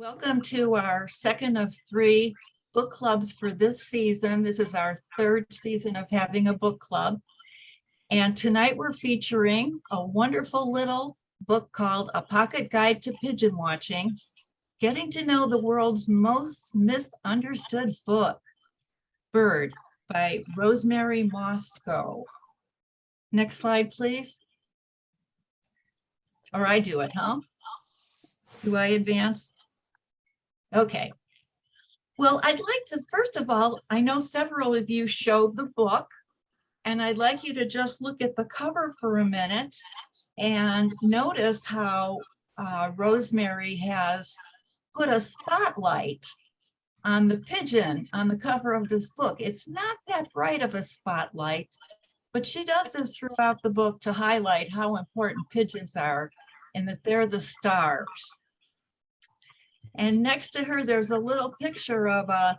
Welcome to our second of three book clubs for this season. This is our third season of having a book club. And tonight we're featuring a wonderful little book called A Pocket Guide to Pigeon Watching, Getting to Know the World's Most Misunderstood Book, Bird by Rosemary Mosco. Next slide, please. Or I do it, huh? Do I advance? Okay. Well, I'd like to, first of all, I know several of you showed the book, and I'd like you to just look at the cover for a minute and notice how uh, Rosemary has put a spotlight on the pigeon on the cover of this book. It's not that bright of a spotlight, but she does this throughout the book to highlight how important pigeons are and that they're the stars. And next to her, there's a little picture of a,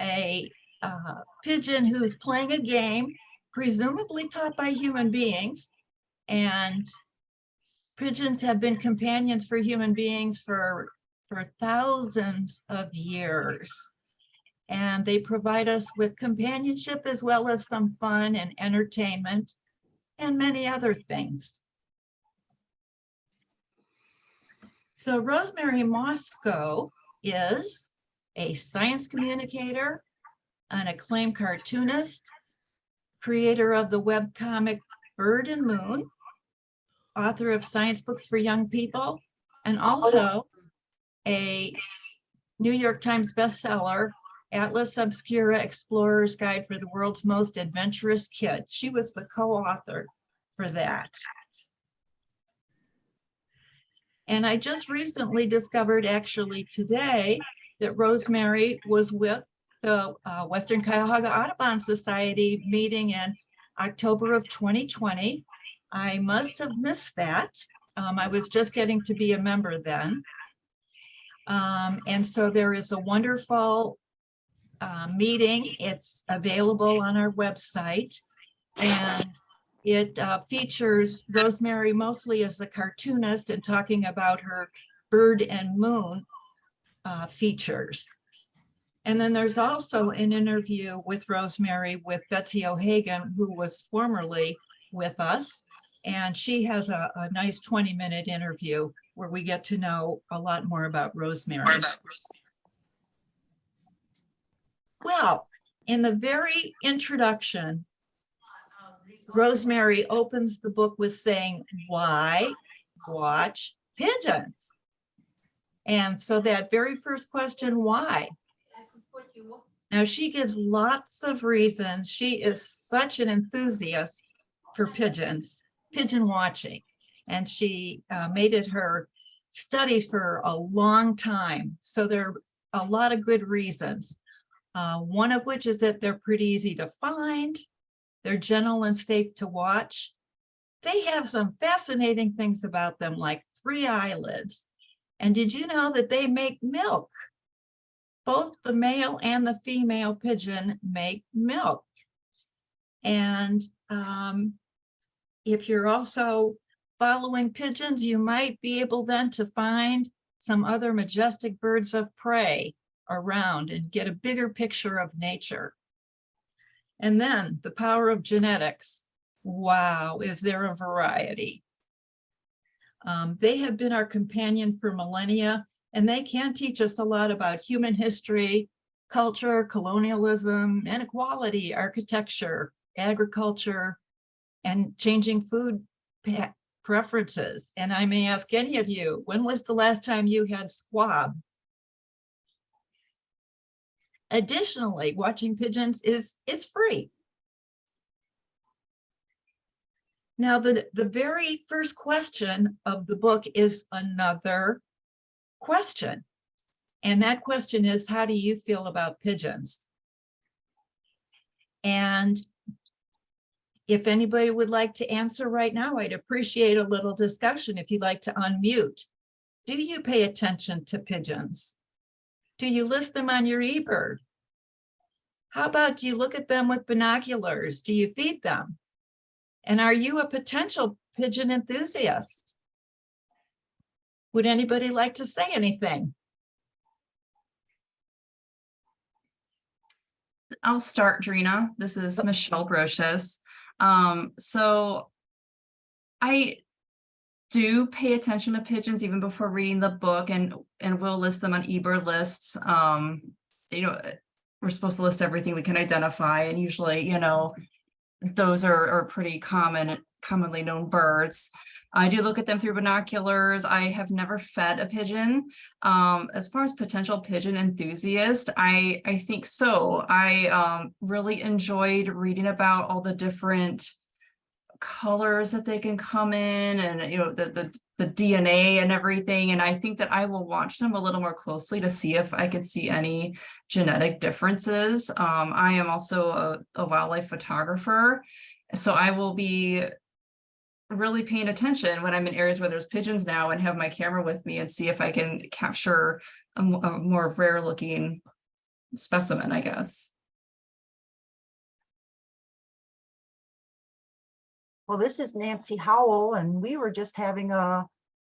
a uh, pigeon who's playing a game, presumably taught by human beings. And pigeons have been companions for human beings for, for thousands of years. And they provide us with companionship as well as some fun and entertainment and many other things. So Rosemary Mosco is a science communicator, an acclaimed cartoonist, creator of the webcomic Bird and Moon, author of science books for young people, and also a New York Times bestseller, Atlas Obscura Explorer's Guide for the World's Most Adventurous Kid. She was the co-author for that. And I just recently discovered actually today that Rosemary was with the uh, Western Cuyahoga Audubon Society meeting in October of 2020. I must have missed that. Um, I was just getting to be a member then. Um, and so there is a wonderful uh, meeting. It's available on our website. And it uh, features Rosemary mostly as a cartoonist and talking about her bird and moon uh, features. And then there's also an interview with Rosemary with Betsy O'Hagan, who was formerly with us. And she has a, a nice 20 minute interview where we get to know a lot more about Rosemary. Well, in the very introduction, Rosemary opens the book with saying, why watch pigeons? And so that very first question, why? Now she gives lots of reasons. She is such an enthusiast for pigeons, pigeon watching. And she uh, made it her studies for a long time. So there are a lot of good reasons. Uh, one of which is that they're pretty easy to find. They're gentle and safe to watch. They have some fascinating things about them, like three eyelids. And did you know that they make milk? Both the male and the female pigeon make milk. And um, if you're also following pigeons, you might be able then to find some other majestic birds of prey around and get a bigger picture of nature. And then the power of genetics. Wow, is there a variety? Um, they have been our companion for millennia, and they can teach us a lot about human history, culture, colonialism, inequality, architecture, agriculture, and changing food preferences. And I may ask any of you, when was the last time you had squab? Additionally, watching pigeons is, is free. Now, the, the very first question of the book is another question. And that question is, how do you feel about pigeons? And if anybody would like to answer right now, I'd appreciate a little discussion if you'd like to unmute. Do you pay attention to pigeons? Do you list them on your eBird? How about do you look at them with binoculars? Do you feed them? And are you a potential pigeon enthusiast? Would anybody like to say anything? I'll start, Drina. This is oh. Michelle Brochus. Um, so I do pay attention to pigeons even before reading the book and, and we'll list them on eBird lists. Um, you know, we're supposed to list everything we can identify and usually, you know, those are, are pretty common, commonly known birds. I do look at them through binoculars. I have never fed a pigeon. Um, as far as potential pigeon enthusiast, I, I think so. I um, really enjoyed reading about all the different colors that they can come in and, you know, the, the, the DNA and everything. And I think that I will watch them a little more closely to see if I could see any genetic differences. Um, I am also a, a wildlife photographer. So I will be really paying attention when I'm in areas where there's pigeons now and have my camera with me and see if I can capture a, a more rare looking specimen, I guess. Well, this is Nancy Howell, and we were just having a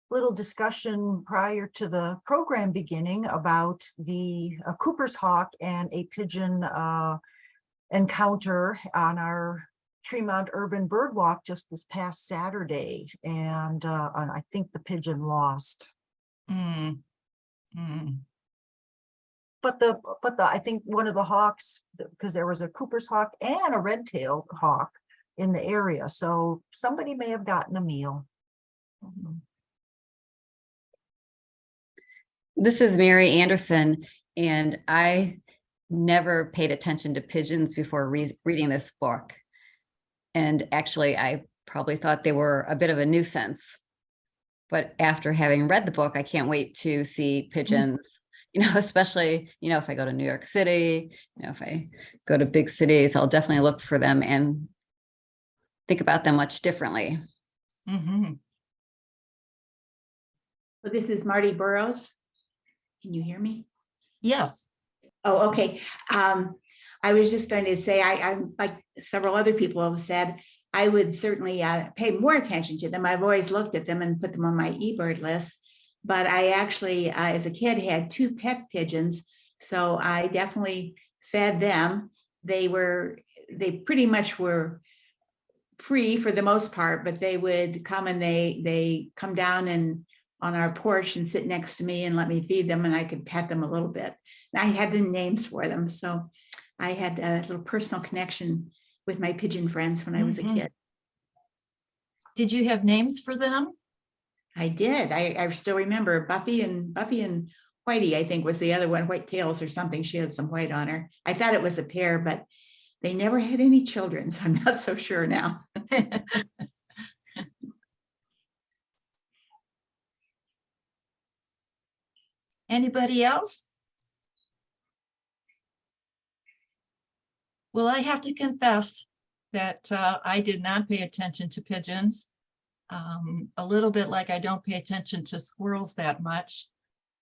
little discussion prior to the program beginning about the uh, Cooper's hawk and a pigeon uh, encounter on our Tremont Urban Bird Walk just this past Saturday. And uh, I think the pigeon lost. Mm. Mm. But the, but the, I think one of the hawks, because there was a Cooper's hawk and a red-tailed hawk in the area, so somebody may have gotten a meal. Mhm. This is Mary Anderson, and I never paid attention to pigeons before re- reading this book. And actually, I probably thought they were a bit of a nuisance. But after having read the book, I can't wait to see pigeons, you know, especially, you know, if I go to New York City, you know, if I go to big cities, I'll definitely look for them and think about them much differently. Mhm. So this is Marty Burrows. Can you hear me? Yes. Oh, okay. Um, I was just going to say, I, I'm like several other people have said, I would certainly uh, pay more attention to them. I've always looked at them and put them on my eBird list. But I actually, uh, as a kid, had two pet pigeons. So I definitely fed them. They were, they pretty much were free for the most part, but they would come and they, they come down and on our porch and sit next to me and let me feed them and I could pet them a little bit. And I had the names for them, so I had a little personal connection with my pigeon friends when I was a Mhm. kid. Did you have names for them? I did. I, I still remember Buffy and Buffy and Whitey, I think was the other one, White Tails or something. She had some white on her. I thought it was a pair, but they never had any children, so I'm not so sure now. Anybody else? Well, I have to confess that uh, I did not pay attention to pigeons. Um, a little bit like I don't pay attention to squirrels that much.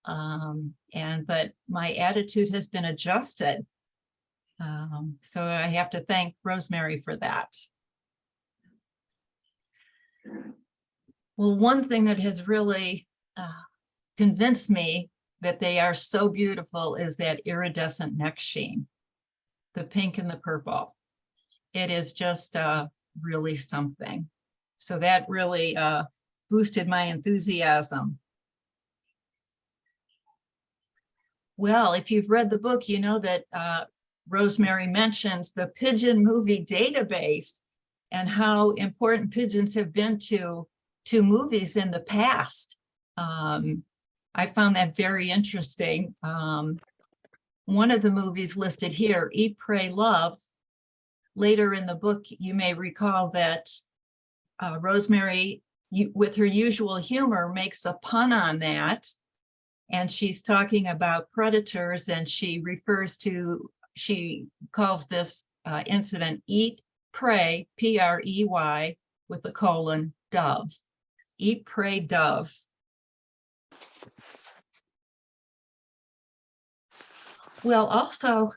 Um, and but my attitude has been adjusted. Um, so I have to thank Rosemary for that. Well, one thing that has really uh, convinced me that they are so beautiful is that iridescent neck sheen. The pink and the purple. It is just uh, really something. So that really uh, boosted my enthusiasm. Well, if you've read the book, you know that uh, Rosemary mentions the pigeon movie database and how important pigeons have been to, to movies in the past. Um, I found that very interesting. Um, one of the movies listed here, Eat, Pray, Love. Later in the book, you may recall that uh, Rosemary, you, with her usual humor, makes a pun on that. And she's talking about predators and she refers to, she calls this uh, incident Eat, Pray, P-R-E-Y, with a colon, dove. Eat, Pray, Dove. Well, also,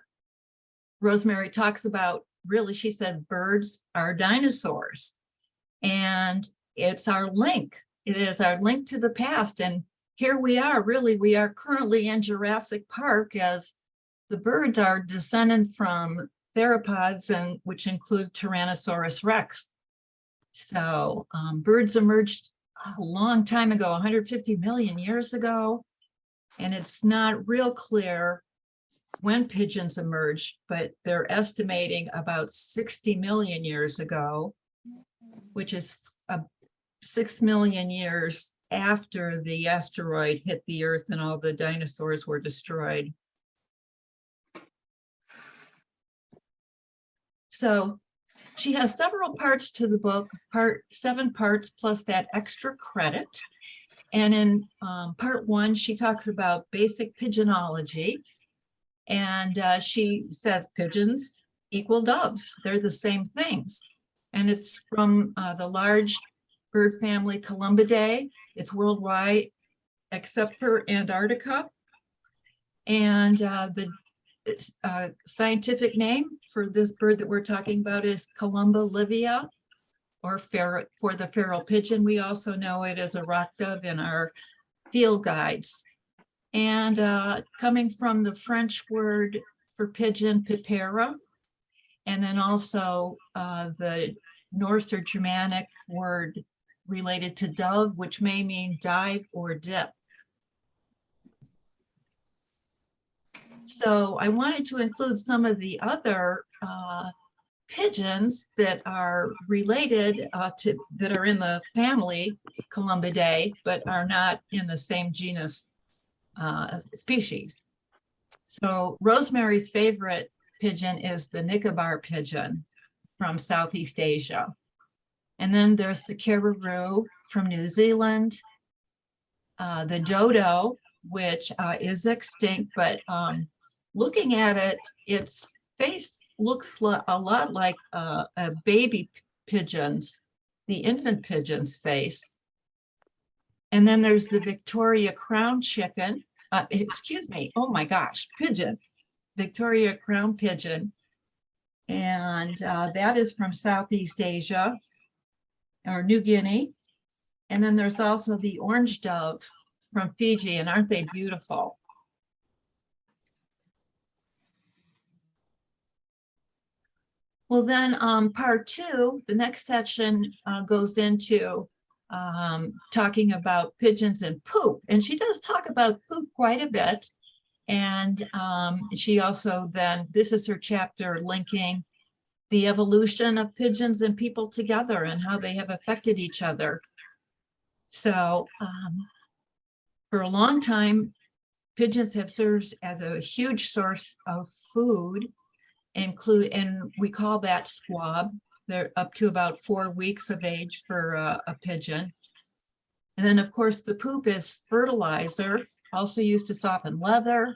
Rosemary talks about, really, she said, birds are dinosaurs. And it's our link. It is our link to the past. And here we are, really, we are currently in Jurassic Park as the birds are descended from theropods and which include Tyrannosaurus rex. So um, birds emerged a long time ago, 150 million years ago. And it's not real clear when pigeons emerged, but they're estimating about 60 million years ago, which is a 6 million years after the asteroid hit the earth and all the dinosaurs were destroyed. So she has several parts to the book, part seven parts plus that extra credit. And in um, part one, she talks about basic pigeonology. And uh, she says pigeons equal doves. They're the same things. And it's from uh, the large bird family Columbidae. It's worldwide except for Antarctica. And uh, the uh, scientific name for this bird that we're talking about is Columba livia or feral, for the feral pigeon. We also know it as a rock dove in our field guides. And uh, coming from the French word for pigeon, pipera, and then also uh, the Norse or Germanic word related to dove, which may mean dive or dip. So I wanted to include some of the other uh, pigeons that are related uh, to, that are in the family Columbidae, but are not in the same genus uh, species. So Rosemary's favorite pigeon is the Nicobar pigeon from Southeast Asia. And then there's the kererū from New Zealand, uh, the dodo, which uh, is extinct, but um, looking at it, its face looks a lot like uh, a baby pigeon's, the infant pigeon's face. And then there's the Victoria crown chicken, uh, excuse me, oh my gosh, pigeon, Victoria crown pigeon. And uh, that is from Southeast Asia or New Guinea. And then there's also the orange dove from Fiji, and aren't they beautiful? Well, then, um, part two, the next section, uh, goes into, um, talking about pigeons and poop. And she does talk about poop quite a bit. And, um, she also then, this is her chapter linking the evolution of pigeons and people together and how they have affected each other. So, um, for a long time, pigeons have served as a huge source of food include, and we call that squab. They're up to about four weeks of age for a, a pigeon. And then, of course, the poop is fertilizer, also used to soften leather.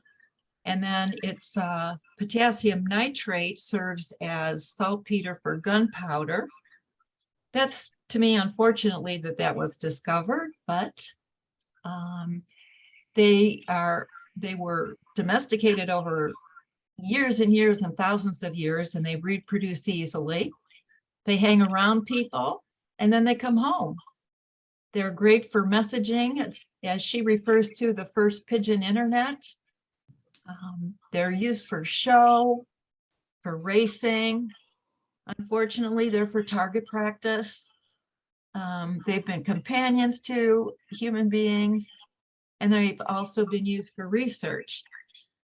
And then it's uh, potassium nitrate serves as saltpeter for gunpowder. That's to me, unfortunately, that that was discovered, but um, they are, they were domesticated over years and years and thousands of years and they reproduce easily. They hang around people and then they come home. They're great for messaging, it's, as she refers to the first pigeon internet. Um, they're used for show, for racing. Unfortunately, they're for target practice. Um, they've been companions to human beings, and they've also been used for research.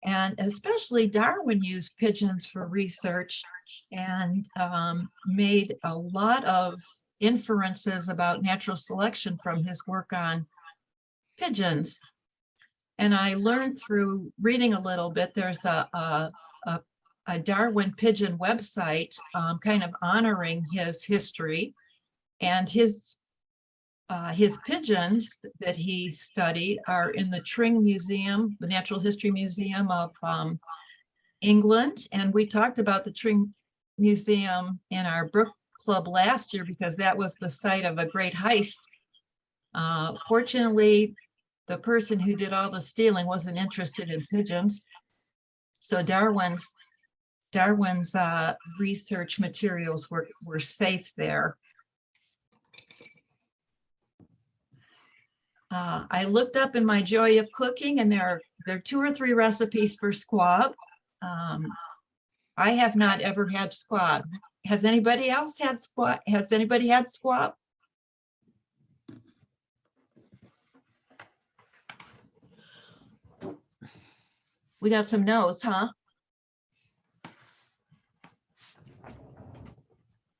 And especially Darwin used pigeons for research and um, made a lot of inferences about natural selection from his work on pigeons. And I learned through reading a little bit, there's a, a, a, a Darwin pigeon website um, kind of honoring his history and his uh, his pigeons that he studied are in the Tring Museum, the Natural History Museum of um, England. And we talked about the Tring Museum in our Brook Club last year because that was the site of a great heist. Uh, fortunately, the person who did all the stealing wasn't interested in pigeons. So Darwin's Darwin's uh, research materials were, were safe there. Uh, I looked up in my joy of cooking and there are, there are two or three recipes for squab. Um, I have not ever had squab. Has anybody else had squab? Has anybody had squab? We got some no's, huh?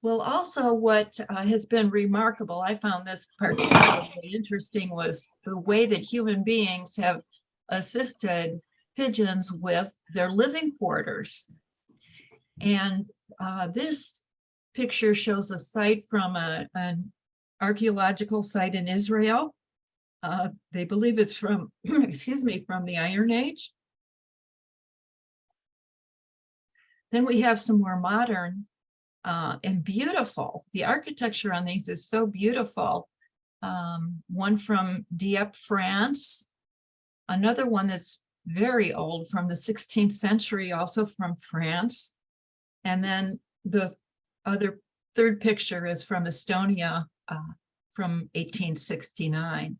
Well, also what uh, has been remarkable, I found this particularly interesting, was the way that human beings have assisted pigeons with their living quarters. And uh, this picture shows a site from a, an archaeological site in Israel. Uh, They believe it's from, excuse me, from the Iron Age. Then we have some more modern uh, and beautiful. The architecture on these is so beautiful. Um, one from Dieppe, France. Another one that's very old from the 16th century, also from France. And then the other third picture is from Estonia uh, from 1869.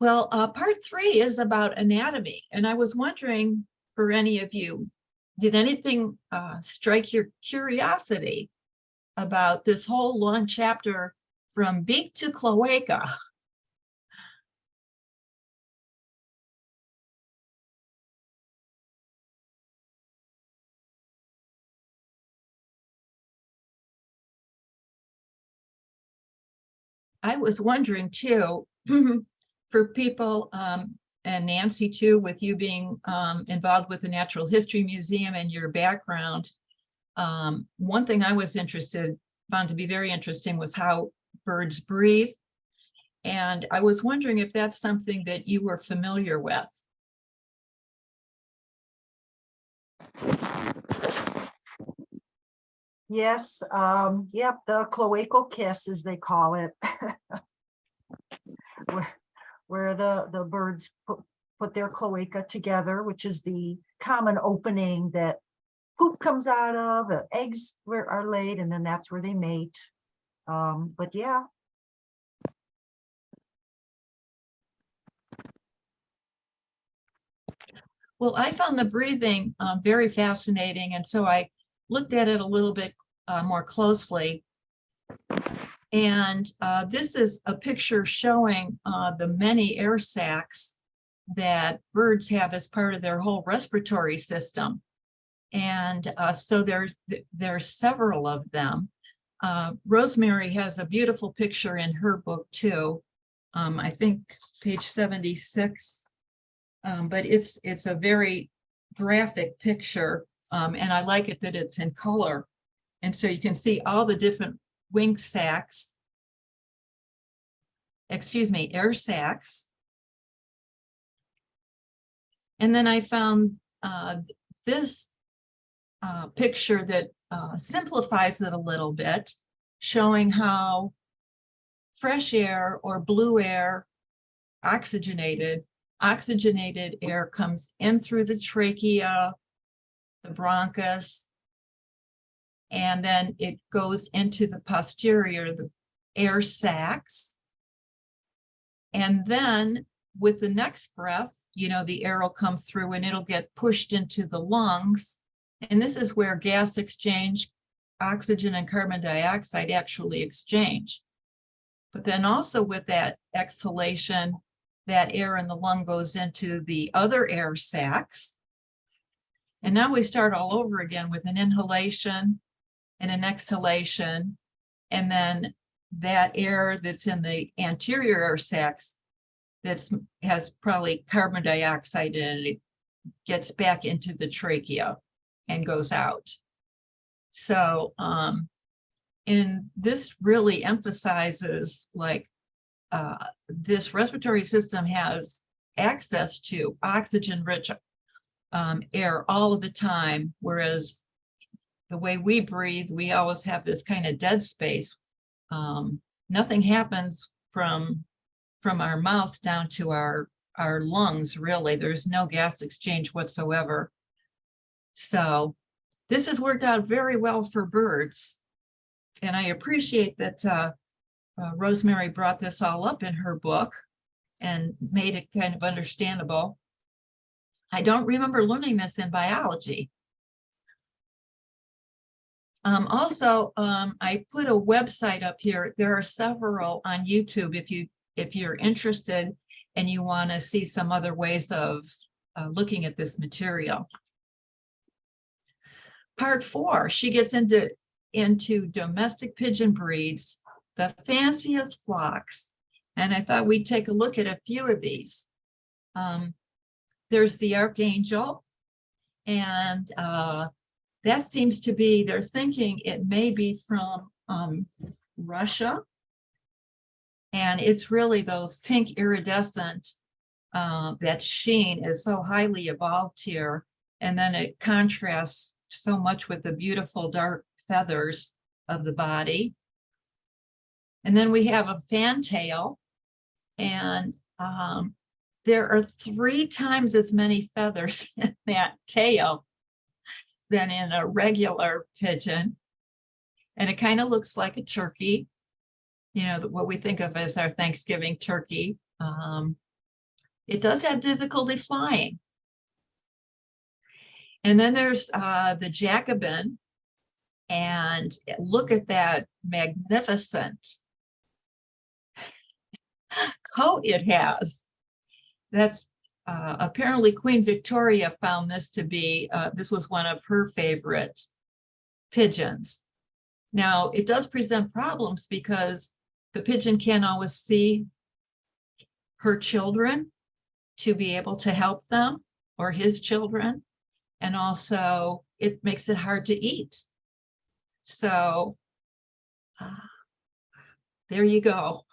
Well, uh, part three is about anatomy, and I was wondering for any of you, did anything uh, strike your curiosity about this whole long chapter from beak to cloaca? I was wondering too, for people, um, and Nancy too, with you being, um, involved with the Natural History Museum and your background. Um, one thing I was interested, found to be very interesting was how birds breathe. And I was wondering if that's something that you were familiar with. Yes, um, yep, the cloacal kiss, as they call it. Where, the, the birds put, put their cloaca together, which is the common opening that poop comes out of, the eggs where are laid, and then that's where they mate. Um, but yeah, Well, I found the breathing um, very fascinating, and so I looked at it a little bit uh, more closely. And uh, this is a picture showing uh, the many air sacs that birds have as part of their whole respiratory system. And uh, so there, there are several of them. Uh, Rosemary has a beautiful picture in her book too. Um, I think page 76. Um, but it's, it's a very graphic picture. Um, and I like it that it's in color. And so you can see all the different wing sacs. Excuse me, air sacs. And then I found uh, this uh, picture that uh, simplifies it a little bit, showing how fresh air or blue air, oxygenated, oxygenated air comes in through the trachea, the bronchus, and then it goes into the posterior, the air sacs. And then with the next breath, you know, the air will come through and it'll get pushed into the lungs. And this is where gas exchange, oxygen and carbon dioxide actually exchange. But then also with that exhalation, that air in the lung goes into the other air sacs. And now we start all over again with an inhalation and an exhalation. And then that air that's in the anterior air sacs that's has probably carbon dioxide in it, it gets back into the trachea and goes out. So, um, and this really emphasizes like uh, this respiratory system has access to oxygen rich um, air all of the time, whereas the way we breathe, we always have this kind of dead space. Um, nothing happens from from our mouth down to our our lungs, really. There's no gas exchange whatsoever. So this has worked out very well for birds. And I appreciate that uh, uh, Rosemary brought this all up in her book and made it kind of understandable. I don't remember learning this in biology. Um, also, um, I put a website up here. There are several on YouTube if you, if you're interested and you want to see some other ways of uh, looking at this material. Part four, she gets into, into domestic pigeon breeds, the fanciest flocks. And I thought we'd take a look at a few of these. Um, there's the Archangel. And uh, that seems to be, they're thinking it may be from um, Russia. And it's really those pink iridescent, uh, that sheen is so highly evolved here. And then it contrasts so much with the beautiful dark feathers of the body. And then we have a fantail. And um, there are three times as many feathers in that tail than in a regular pigeon. And it kind of looks like a turkey, you know, what we think of as our Thanksgiving turkey. Um, it does have difficulty flying. And then there's uh, the Jacobin. And look at that magnificent coat it has. That's uh, apparently Queen Victoria found this to be, uh, this was one of her favorite pigeons. Now, it does present problems because the pigeon can't always see her children to be able to help them or his children. And also it makes it hard to eat. So uh, there you go.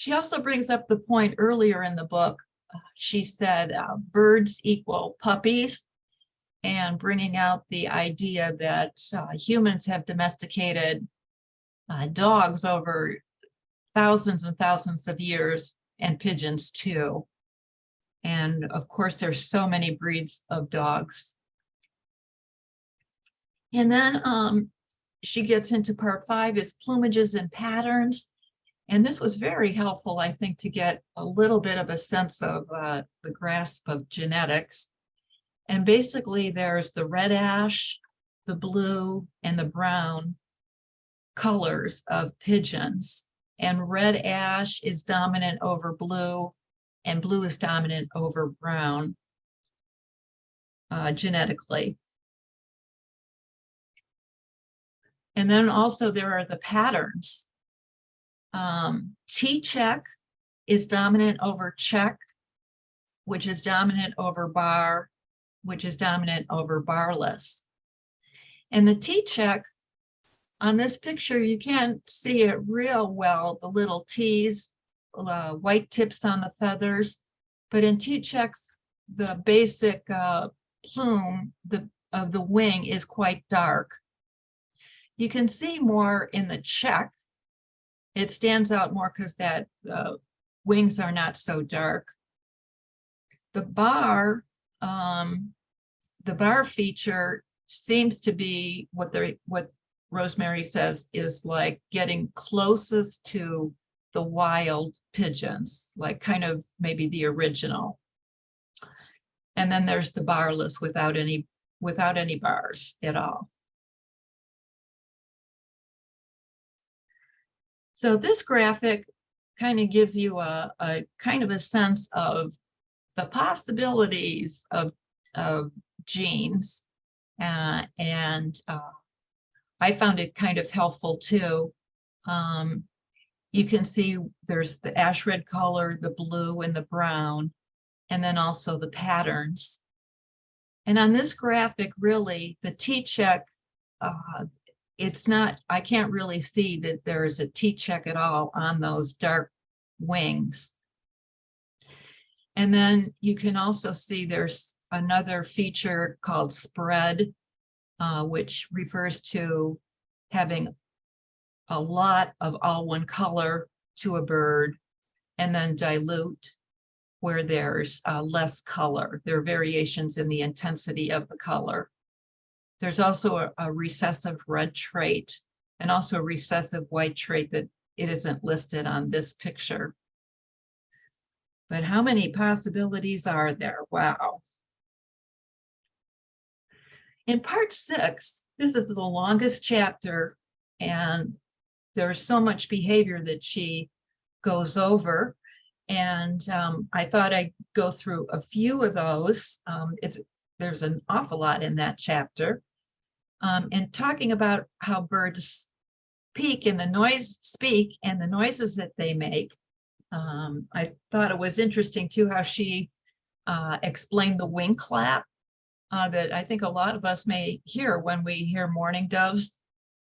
She also brings up the point earlier in the book. uh, She said uh, birds equal puppies and bringing out the idea that uh, humans have domesticated uh, dogs over thousands and thousands of years and pigeons too. And of course, there's so many breeds of dogs. And then um, she gets into part five is plumages and patterns. And this was very helpful, I think, to get a little bit of a sense of uh, the grasp of genetics. And basically there's the red ash, the blue and the brown colors of pigeons. And red ash is dominant over blue and blue is dominant over brown uh, genetically. And then also there are the patterns. Um, T-check is dominant over check, which is dominant over bar, which is dominant over barless. And the T-check on this picture, you can't see it real well, the little T's, uh, white tips on the feathers. But in T-checks, the basic uh, plume the, of the wing is quite dark. You can see more in the check. It stands out more because that uh, wings are not so dark. The bar, um, the bar feature seems to be what the what Rosemary says is like getting closest to the wild pigeons, like kind of maybe the original. And then there's the barless without any without any bars at all. So this graphic kind of gives you a, a kind of a sense of the possibilities of, of genes. Uh, and uh, I found it kind of helpful too. Um, you can see there's the ash red color, the blue and the brown, and then also the patterns. And on this graphic, really, the T-check, uh, it's not, I can't really see that there's a T-check at all on those dark wings. And then you can also see there's another feature called spread, uh, which refers to having a lot of all one color to a bird and then dilute where there's uh, less color. There are variations in the intensity of the color. There's also a, a recessive red trait and also a recessive white trait that it isn't listed on this picture. But how many possibilities are there? Wow. In part six, this is the longest chapter and there's so much behavior that she goes over. And um, I thought I'd go through a few of those. Um, there's an awful lot in that chapter. Um, and talking about how birds peak and the noise speak and the noises that they make. Um, I thought it was interesting too, how she uh, explained the wing clap uh, that I think a lot of us may hear when we hear mourning doves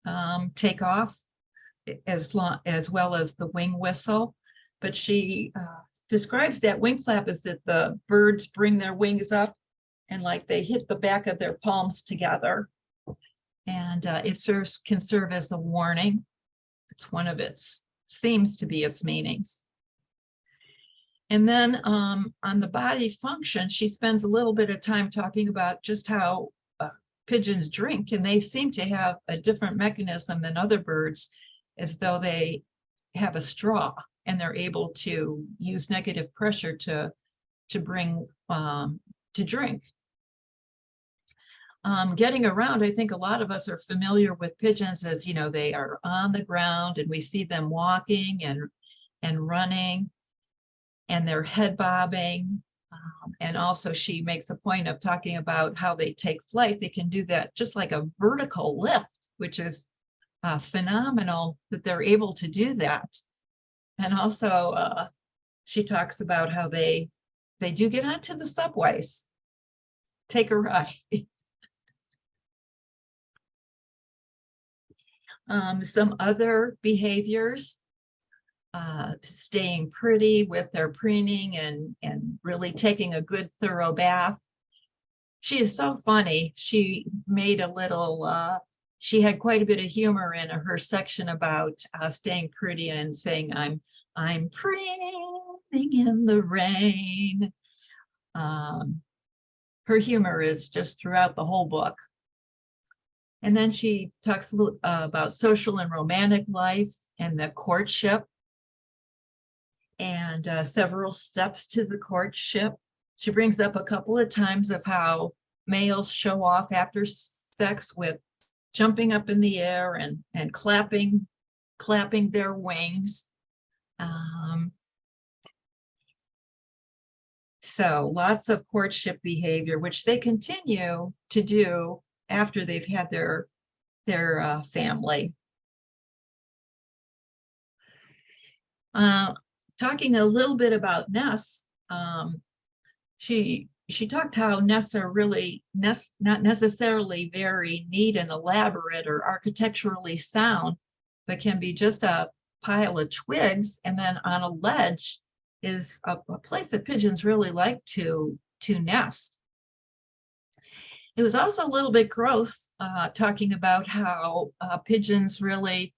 um, take off as long as well as the wing whistle. But she uh, describes that wing clap as that the birds bring their wings up and like they hit the back of their palms together. And uh, it serves can serve as a warning. It's one of its seems to be its meanings. And then um, on the body function, she spends a little bit of time talking about just how uh, pigeons drink, and they seem to have a different mechanism than other birds, as though they have a straw and they're able to use negative pressure to to bring um, to drink. Um, getting around, I think a lot of us are familiar with pigeons as, you know, they are on the ground and we see them walking and, and running and they're head bobbing. Um, and also she makes a point of talking about how they take flight. They can do that just like a vertical lift, which is uh, phenomenal that they're able to do that. And also uh, she talks about how they, they do get onto the subways, take a ride. Um, some other behaviors, uh, staying pretty with their preening and, and really taking a good thorough bath. She is so funny. She made a little, uh, she had quite a bit of humor in her section about uh, staying pretty and saying, I'm, I'm preening in the rain. Um, her humor is just throughout the whole book. And then she talks uh, about social and romantic life and the courtship and uh, several steps to the courtship. She brings up a couple of times of how males show off after sex with jumping up in the air and, and clapping, clapping their wings. Um, so lots of courtship behavior, which they continue to do after they've had their their uh, family. Uh, talking a little bit about nests, um, she she talked how nests are really nest, not necessarily very neat and elaborate or architecturally sound, but can be just a pile of twigs and then on a ledge is a, a place that pigeons really like to to nest. It was also a little bit gross uh, talking about how uh, pigeons really,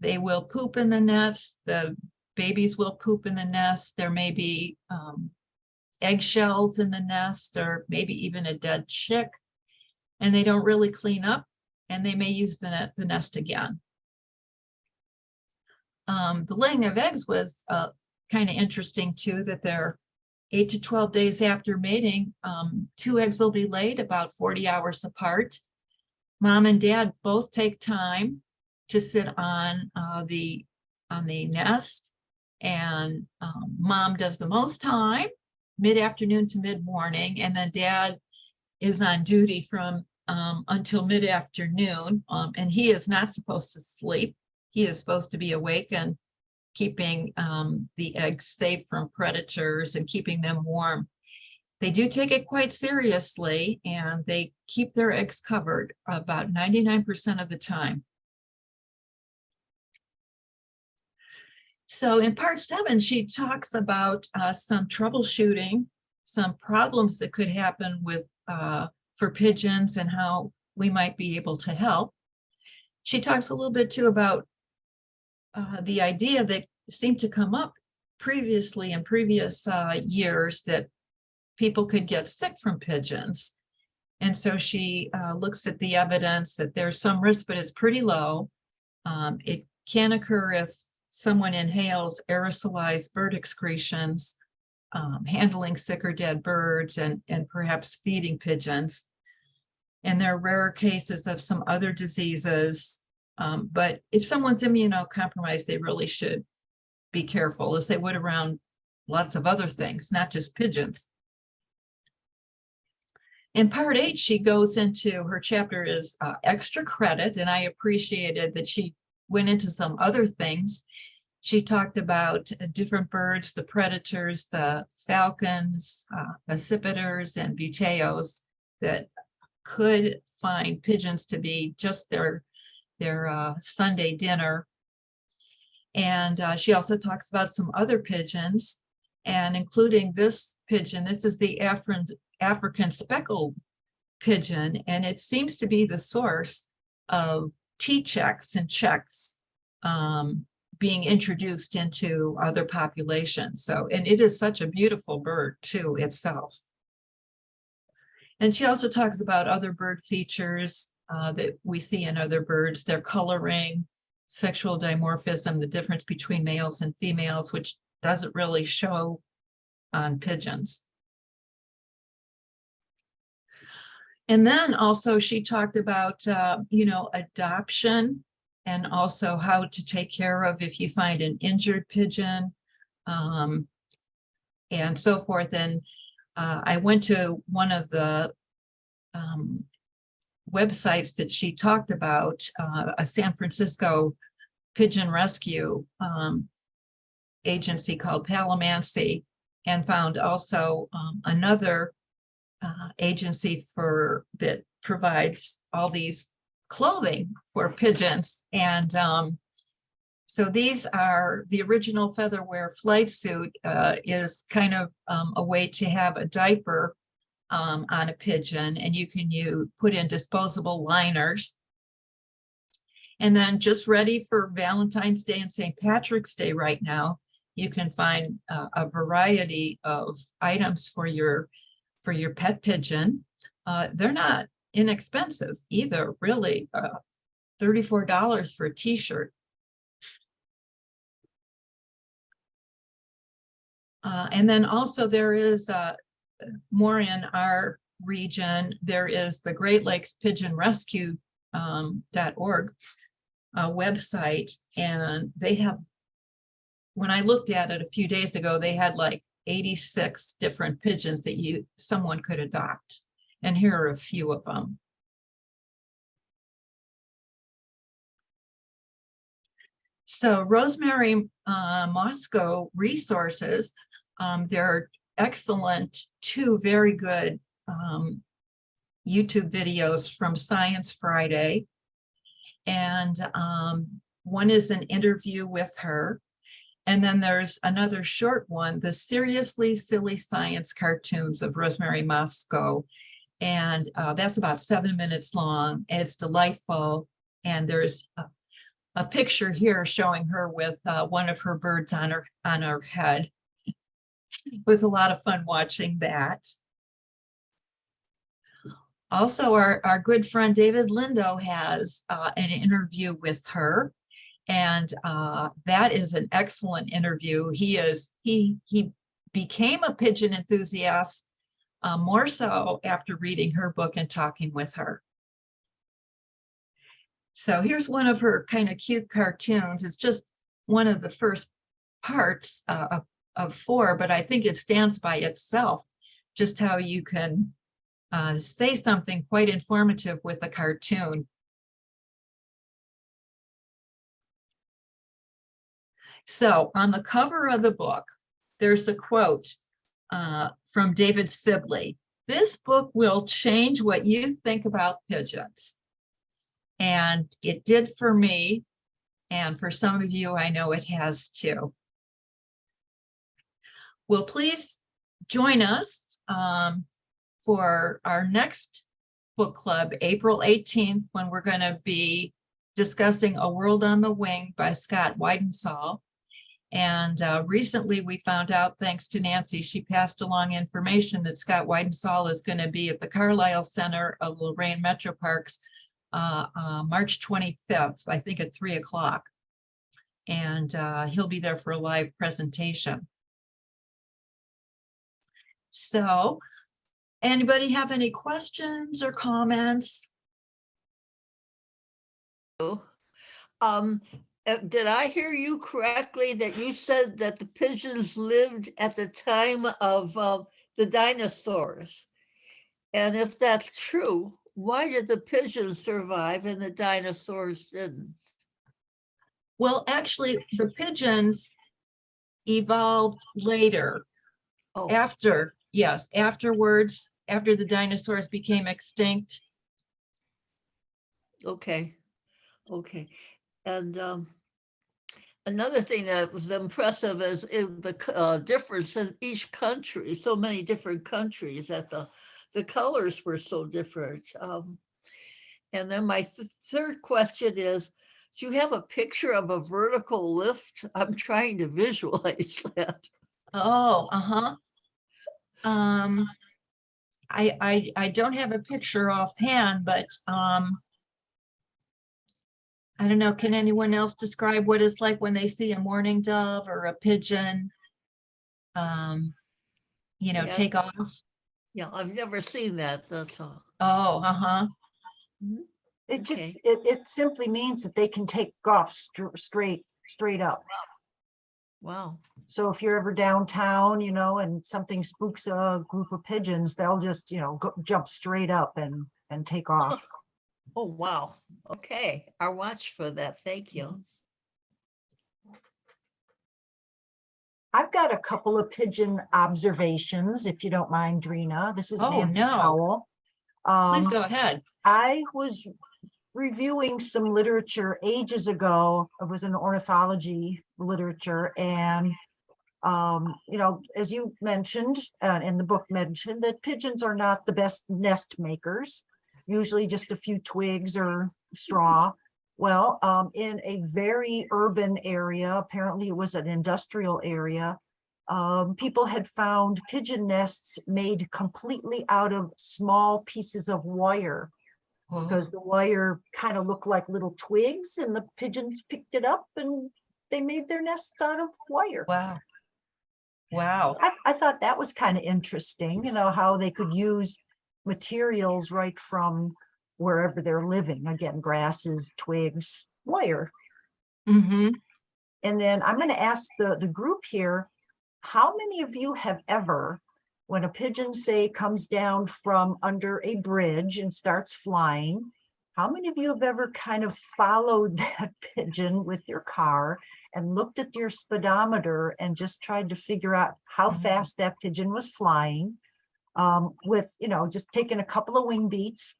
they will poop in the nest, the babies will poop in the nest, there may be um, eggshells in the nest or maybe even a dead chick, and they don't really clean up and they may use the, net, the nest again. Um, the laying of eggs was uh, kind of interesting too, that they're eight to 12 days after mating, um, two eggs will be laid about 40 hours apart. Mom and dad both take time to sit on uh, the on the nest and um, mom does the most time mid-afternoon to mid-morning and then dad is on duty from um, until mid-afternoon um, and he is not supposed to sleep. He is supposed to be awake and keeping um, the eggs safe from predators and keeping them warm. They do take it quite seriously and they keep their eggs covered about 99% of the time. So in part seven, she talks about uh, some troubleshooting, some problems that could happen with uh, for pigeons and how we might be able to help. She talks a little bit too about uh, the idea that seemed to come up previously in previous uh, years that people could get sick from pigeons. And so she uh, looks at the evidence that there's some risk, but it's pretty low. Um, it can occur if someone inhales aerosolized bird excretions um, handling sick or dead birds and, and perhaps feeding pigeons. And there are rare cases of some other diseases. Um, but if someone's immunocompromised, they really should be careful as they would around lots of other things, not just pigeons. In part eight, she goes into, her chapter is uh, extra credit, and I appreciated that she went into some other things. She talked about uh, different birds, the predators, the falcons, uh, and buteos that could find pigeons to be just their, their uh, Sunday dinner. And uh, she also talks about some other pigeons and including this pigeon. This is the African speckled pigeon, and it seems to be the source of T-checks and checks um, being introduced into other populations. So, and it is such a beautiful bird too itself. And she also talks about other bird features uh, that we see in other birds, their coloring, sexual dimorphism, the difference between males and females, which doesn't really show on pigeons. And then also she talked about, uh, you know, adoption and also how to take care of if you find an injured pigeon um, and so forth. And uh, I went to one of the um, websites that she talked about, uh, a San Francisco pigeon rescue um, agency called Palomacy, and found also um, another uh, agency for that provides all these clothing for pigeons. And um, so these are the original featherwear flight suit uh, is kind of um, a way to have a diaper um, on a pigeon and you can you put in disposable liners. And then just ready for Valentine's Day and St. Patrick's Day right now, you can find uh, a variety of items for your for your pet pigeon. Uh, they're not inexpensive either, really. Uh, $34 for a t-shirt. Uh, and then also there is uh, more in our region. There is the Great Lakes Pigeon Rescue um, .org uh, website, and they have when I looked at it a few days ago, they had like 86 different pigeons that you someone could adopt. And here are a few of them. So Rosemary uh, Mosco resources, um, there are excellent, two very good um, YouTube videos from Science Friday. And um, one is an interview with her. And then there's another short one, the Seriously Silly Science Cartoons of Rosemary Mosco. And uh, that's about seven minutes long. It's delightful. And there's a, a picture here showing her with uh, one of her birds on her on her head. It was a lot of fun watching that. Also, our, our good friend David Lindo has uh, an interview with her. And uh, that is an excellent interview. He is, he, he became a pigeon enthusiast uh, more so after reading her book and talking with her. So here's one of her kind of cute cartoons. It's just one of the first parts uh, of, four, but I think it stands by itself, just how you can uh, say something quite informative with a cartoon. So on the cover of the book, there's a quote uh, from David Sibley. This book will change what you think about pigeons. And it did for me. And for some of you, I know it has too. Well, please join us um, for our next book club, April 18th, when we're going to be discussing A World on the Wing by Scott Weidensaul. And uh, recently we found out, thanks to Nancy, she passed along information that Scott Weidensaul is going to be at the Carlisle Center of Lorain Metro Parks uh, uh, March 25th, I think at three o'clock. And uh, he'll be there for a live presentation. So, anybody have any questions or comments? Um, uh, did I hear you correctly that you said that the pigeons lived at the time of uh, the dinosaurs? And if that's true, why did the pigeons survive and the dinosaurs didn't? Well, actually, the pigeons evolved later, Oh, after, yes, afterwards, after the dinosaurs became extinct. okay, okay. And um, another thing that was impressive is in the uh, difference in each country, so many different countries that the, the colors were so different. Um, And then my th- third question is, do you have a picture of a vertical lift? I'm trying to visualize that. Oh, uh-huh. Um, I, I, I don't have a picture offhand, but, um, I don't know, can anyone else describe what it's like when they see a mourning dove or a pigeon? Um, you know, Yeah. take off? Yeah, I've never seen that, that's all. Oh, uh-huh. It Okay. just, it, it simply means that they can take off str- straight, straight up. Wow, So if you're ever downtown, you know, and something spooks a group of pigeons, they'll just, you know, go, jump straight up and, and take off. oh, wow, okay, I'll watch for that, thank you. I've got a couple of pigeon observations, if you don't mind, Drina. This is Oh, Nancy no. Please Um, go ahead. I was reviewing some literature ages ago. It was an ornithology literature and um, you know, as you mentioned, uh, in the book mentioned that pigeons are not the best nest makers. Usually just a few twigs or straw. Well, um, in a very urban area, apparently it was an industrial area. Um, people had found pigeon nests made completely out of small pieces of wire because the wire kind of looked like little twigs and the pigeons picked it up and they made their nests out of wire. Wow. Wow. I, I thought that was kind of interesting, you know, how they could use materials right from wherever they're living. Again, grasses, twigs, wire. Mm-hmm. And then I'm going to ask the, the group here, how many of you have ever, when a pigeon say comes down from under a bridge and starts flying, how many of you have ever kind of followed that pigeon with your car and looked at your speedometer and just tried to figure out how Mhm. fast that pigeon was flying? Um, with, you know, just taking a couple of wing beats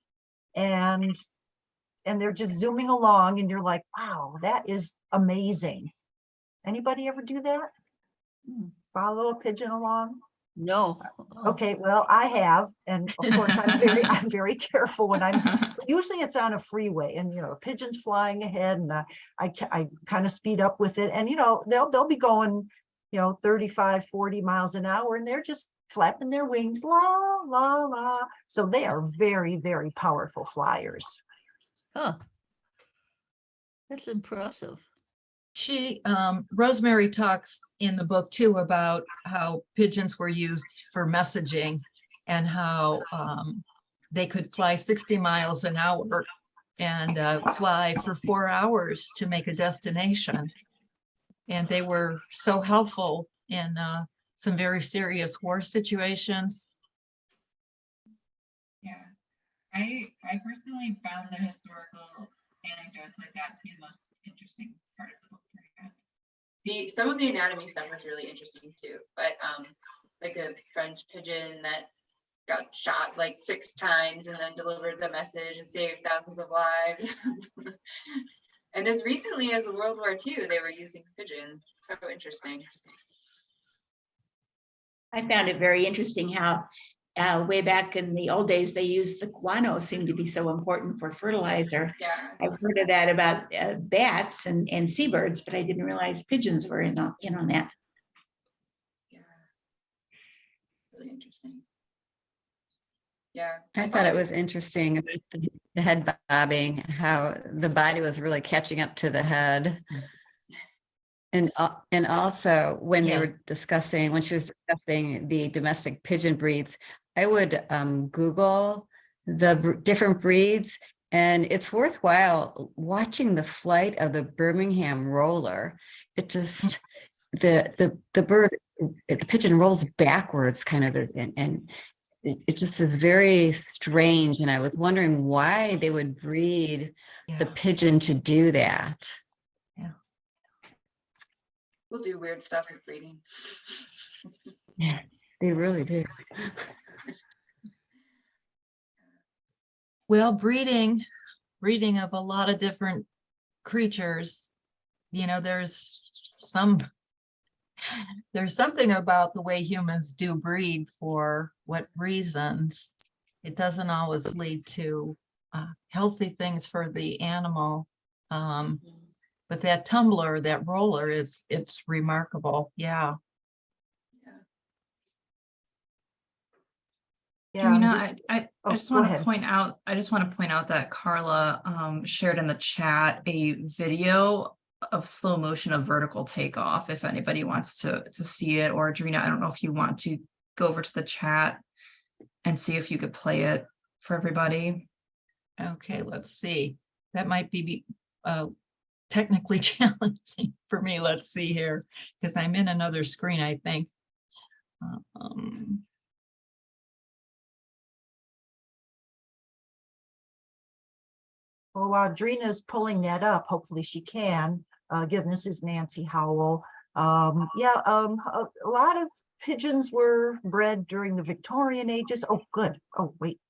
and and they're just zooming along and you're like, wow, that is amazing. Anybody ever do that? Hmm. Follow a pigeon along? No. Okay, well, I have, and of course, I'm very, I'm very careful when I'm, usually it's on a freeway and, you know, a pigeon's flying ahead and uh, I, I kind of speed up with it and, you know, they'll, they'll be going, you know, 35, 40 miles an hour and they're just flapping their wings, la, la, la. So they are very, very powerful flyers. Huh. That's impressive. She, um, Rosemary talks in the book too about how pigeons were used for messaging and how, um, they could fly sixty miles an hour and, uh, fly for four hours to make a destination. And they were so helpful in, uh, some very serious war situations. Yeah, I I personally found the historical anecdotes like that to be the most interesting part of the book. The, some of the anatomy stuff was really interesting too, but um, like a French pigeon that got shot like six times and then delivered the message and saved thousands of lives. And as recently as World War II, they were using pigeons. So interesting. I found it very interesting how uh, way back in the old days, they used the guano seemed to be so important for fertilizer. Yeah, I've heard of that about uh, bats and, and seabirds, but I didn't realize pigeons were in on, in on that. yeah. Really interesting. Yeah. I thought it was interesting, about the the head bobbing, how the body was really catching up to the head. And, uh, and also when they were discussing, when she was discussing the domestic pigeon breeds, I would um, Google the different breeds and it's worthwhile watching the flight of the Birmingham roller. It just, the, the, the bird, the pigeon rolls backwards kind of and, and it, it just is very strange. And I was wondering why they would breed the pigeon to do that. Yeah. We'll do weird stuff with breeding. Yeah, they really do. Well, breeding, breeding of a lot of different creatures. You know, there's some, there's something about the way humans do breed for what reasons. It doesn't always lead to uh, healthy things for the animal. Um, but that tumbler, that roller is, it's remarkable. Yeah. Yeah, I'm Karina, just- I, I, oh, I just go want to point out, I just want to point out that Carla um, shared in the chat a video of slow motion of vertical takeoff, if anybody wants to, to see it, or Adrina, I don't know if you want to go over to the chat and see if you could play it for everybody. Okay, let's see. That might be be uh technically challenging for me. Let's see here, because I'm in another screen, I think. Um, Well, while Drina's pulling that up, hopefully she can, uh, again, this is Nancy Howell. Um, yeah, um, a, a lot of pigeons were bred during the Victorian ages. Oh, good. Oh, wait.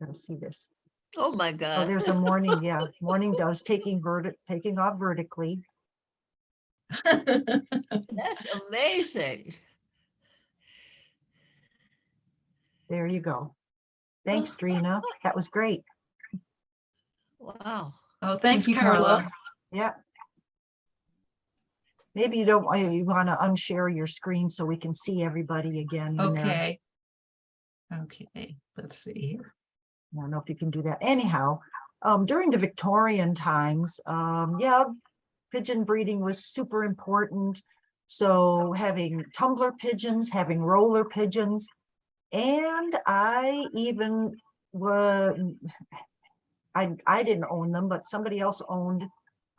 Gotta see this. Oh, my Oh, God. there's a mourning, yeah, mourning doves taking verti, taking off vertically. That's amazing. There you go. Thanks, Drina. That was great. Wow. Oh, thanks, you, Carla. Carla. Yeah. Maybe you don't, you want to unshare your screen so we can see everybody again. Okay. Okay, let's see here. I don't know if you can do that. Anyhow, um, during the Victorian times, um, yeah, pigeon breeding was super important. So having tumbler pigeons, having roller pigeons, and I even were, I, I didn't own them, but somebody else owned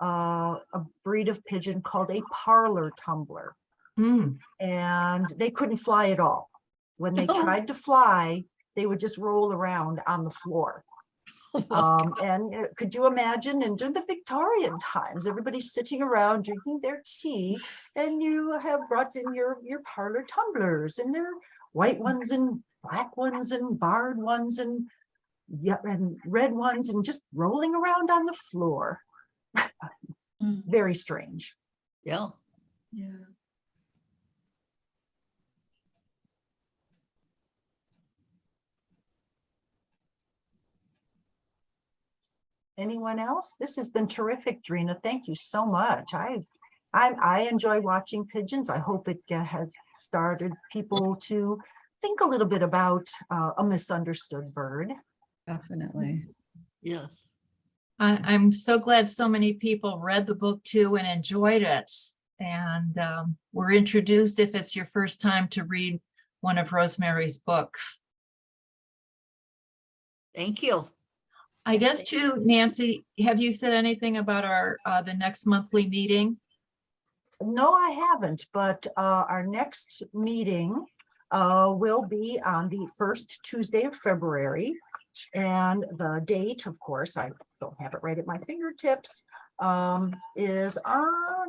uh, a breed of pigeon called a parlor tumbler Hmm, and they couldn't fly at all. When they Oh. tried to fly, they would just roll around on the floor. Um, and uh, could you imagine, and during the Victorian times, everybody's sitting around drinking their tea, and you have brought in your, your parlor tumblers, and they're white ones and black ones and barred ones and and red ones, and just rolling around on the floor. Mm. Very strange. Yeah. Yeah. Anyone else? This has been terrific, Drina. Thank you so much. I, I, I enjoy watching pigeons. I hope it ge- has started people to think a little bit about uh, a misunderstood bird. Definitely. Yes. I, I'm so glad so many people read the book too and enjoyed it. And um, were introduced if it's your first time to read one of Rosemary's books. Thank you. I guess too, Nancy, have you said anything about our, uh, the next monthly meeting? No, I haven't, but uh, our next meeting uh, will be on the first Tuesday of February. And the date, of course, I don't have it right at my fingertips, um, is on,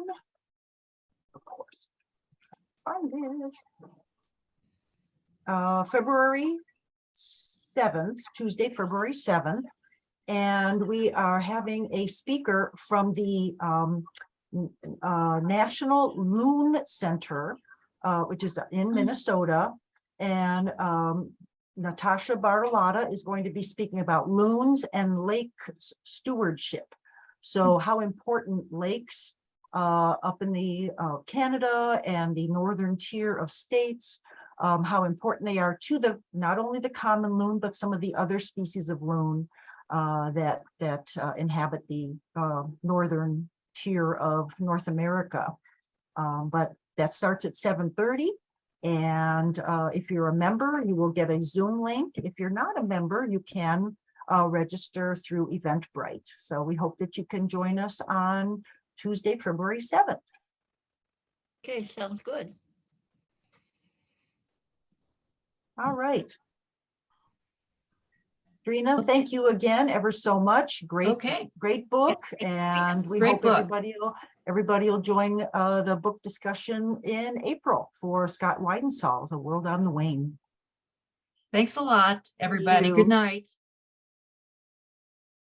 of course, find it. Uh, February seventh, Tuesday, February seventh. And we are having a speaker from the um, uh, National Loon Center, uh, which is in Minnesota. And um, Natasha Bartolotta is going to be speaking about loons and lake stewardship. So how important lakes uh, up in the uh, Canada and the northern tier of states, um, how important they are to the, not only the common loon, but some of the other species of loon uh, that, that uh, inhabit the uh, northern tier of North America. Um, but that starts at seven thirty. And uh, if you're a member, you will get a Zoom link. If you're not a member, you can uh, register through Eventbrite. So we hope that you can join us on Tuesday, February seventh. Okay, sounds good. All right. Trina, thank you again ever so much. Great, Okay, great book and we Great hope book. everybody will, everybody will join uh, the book discussion in April for Scott Weidensaul's A World on the Wing. thanks a lot, everybody. Good night.